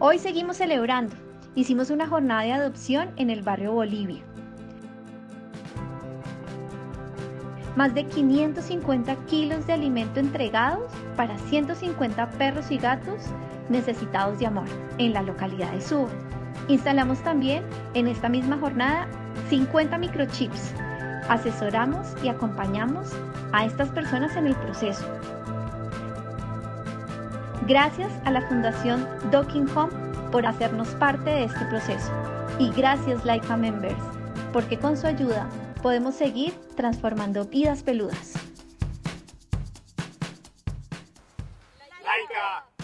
Hoy seguimos celebrando. Hicimos una jornada de adopción en el barrio Bolivia. Más de 550 kilos de alimento entregados para 150 perros y gatos necesitados de amor en la localidad de Suba. Instalamos también en esta misma jornada 50 microchips. Asesoramos y acompañamos a estas personas en el proceso. Gracias a la Fundación Docking Home por hacernos parte de este proceso. Y gracias Laica Members, porque con su ayuda podemos seguir transformando vidas peludas. Laica.